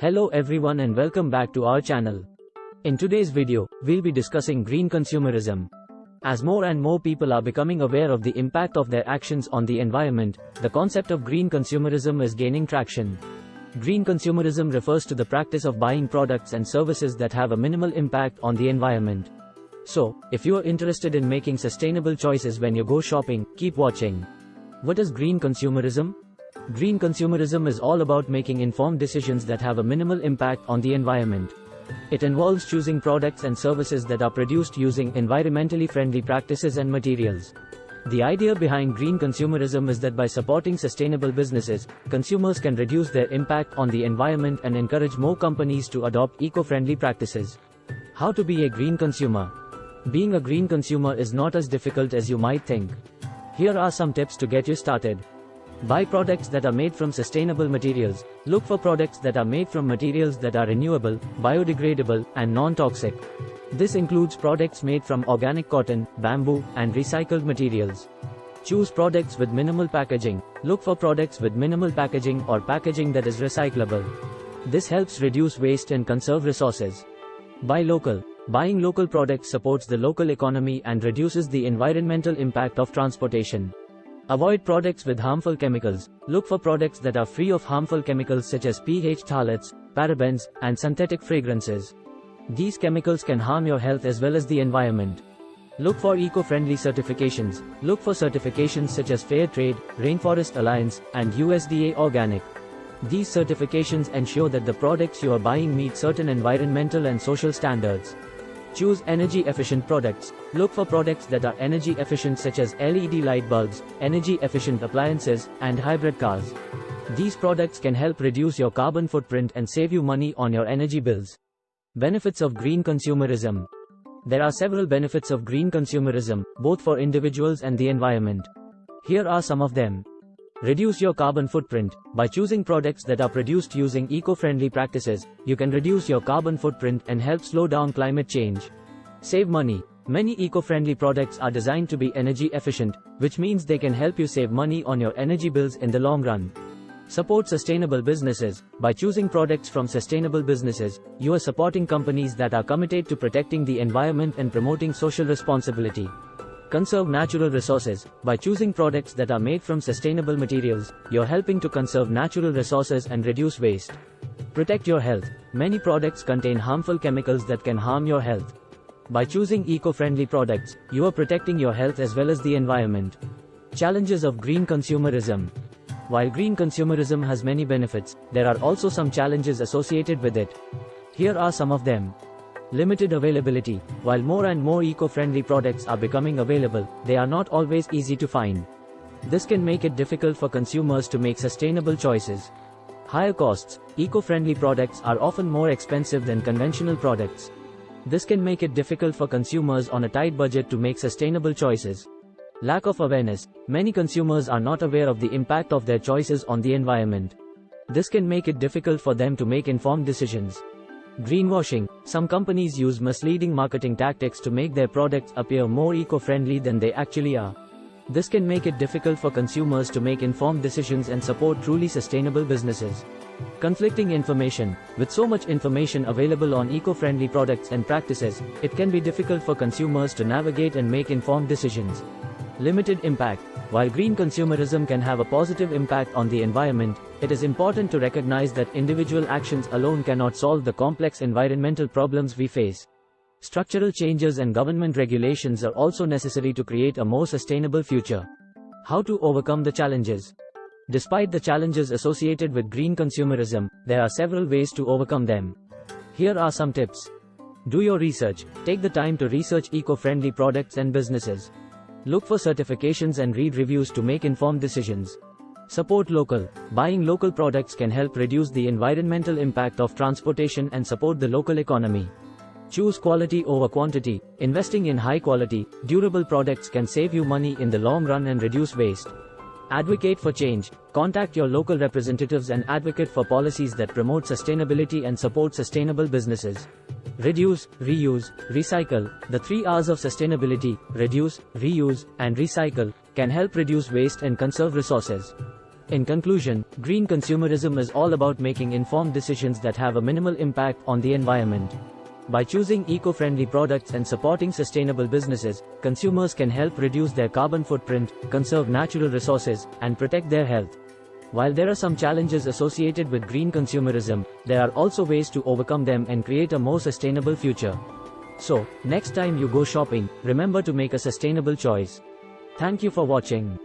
Hello everyone and welcome back to our channel. In today's video, we'll be discussing green consumerism. As more and more people are becoming aware of the impact of their actions on the environment, the concept of green consumerism is gaining traction. Green consumerism refers to the practice of buying products and services that have a minimal impact on the environment. So, if you are interested in making sustainable choices when you go shopping, keep watching. What is green consumerism? Green consumerism is all about making informed decisions that have a minimal impact on the environment. It involves choosing products and services that are produced using environmentally friendly practices and materials. The idea behind green consumerism is that by supporting sustainable businesses, consumers can reduce their impact on the environment and encourage more companies to adopt eco-friendly practices. How to be a green consumer? Being a green consumer is not as difficult as you might think. Here are some tips to get you started. Buy products that are made from sustainable materials. Look for products that are made from materials that are renewable, biodegradable, and non-toxic. This includes products made from organic cotton, bamboo, and recycled materials. Choose products with minimal packaging. Look for products with minimal packaging or packaging that is recyclable. This helps reduce waste and conserve resources. Buy local. Buying local products supports the local economy and reduces the environmental impact of transportation. Avoid products with harmful chemicals. Look for products that are free of harmful chemicals such as pH phthalates, parabens, and synthetic fragrances. These chemicals can harm your health as well as the environment. Look for eco-friendly certifications. Look for certifications such as Fair Trade, Rainforest Alliance, and USDA Organic. These certifications ensure that the products you are buying meet certain environmental and social standards. Choose energy efficient products. Look for products that are energy efficient such as LED light bulbs, energy efficient appliances, and hybrid cars. These products can help reduce your carbon footprint and save you money on your energy bills. Benefits of green consumerism. There are several benefits of green consumerism, both for individuals and the environment. Here are some of them. Reduce your carbon footprint. By choosing products that are produced using eco-friendly practices, you can reduce your carbon footprint and help slow down climate change. Save money. Many eco-friendly products are designed to be energy efficient, which means they can help you save money on your energy bills in the long run. Support sustainable businesses. By choosing products from sustainable businesses, you are supporting companies that are committed to protecting the environment and promoting social responsibility. Conserve natural resources. By choosing products that are made from sustainable materials, you're helping to conserve natural resources and reduce waste. Protect your health. Many products contain harmful chemicals that can harm your health. By choosing eco-friendly products, you are protecting your health as well as the environment. Challenges of green consumerism. While green consumerism has many benefits, there are also some challenges associated with it. Here are some of them. Limited availability. While more and more eco-friendly products are becoming available, they are not always easy to find. This can make it difficult for consumers to make sustainable choices. Higher costs. Eco-friendly products are often more expensive than conventional products. This can make it difficult for consumers on a tight budget to make sustainable choices. Lack of awareness. Many consumers are not aware of the impact of their choices on the environment. This can make it difficult for them to make informed decisions. Greenwashing. Some companies use misleading marketing tactics to make their products appear more eco-friendly than they actually are. This can make it difficult for consumers to make informed decisions and support truly sustainable businesses. Conflicting information. With so much information available on eco-friendly products and practices, it can be difficult for consumers to navigate and make informed decisions. Limited impact. While green consumerism can have a positive impact on the environment, it is important to recognize that individual actions alone cannot solve the complex environmental problems we face. Structural changes and government regulations are also necessary to create a more sustainable future. How to overcome the challenges? Despite the challenges associated with green consumerism, there are several ways to overcome them. Here are some tips. Do your research. Take the time to research eco-friendly products and businesses. Look for certifications and read reviews to make informed decisions. Support local. Buying local products can help reduce the environmental impact of transportation and support the local economy. Choose quality over quantity. Investing in high quality, durable products can save you money in the long run and reduce waste. Advocate for change. Contact your local representatives and advocate for policies that promote sustainability and support sustainable businesses. Reduce, reuse, recycle. The three R's of sustainability, reduce, reuse, and recycle, can help reduce waste and conserve resources. In conclusion, green consumerism is all about making informed decisions that have a minimal impact on the environment. By choosing eco-friendly products and supporting sustainable businesses, consumers can help reduce their carbon footprint, conserve natural resources, and protect their health. While there are some challenges associated with green consumerism, there are also ways to overcome them and create a more sustainable future. So, next time you go shopping, remember to make a sustainable choice. Thank you for watching.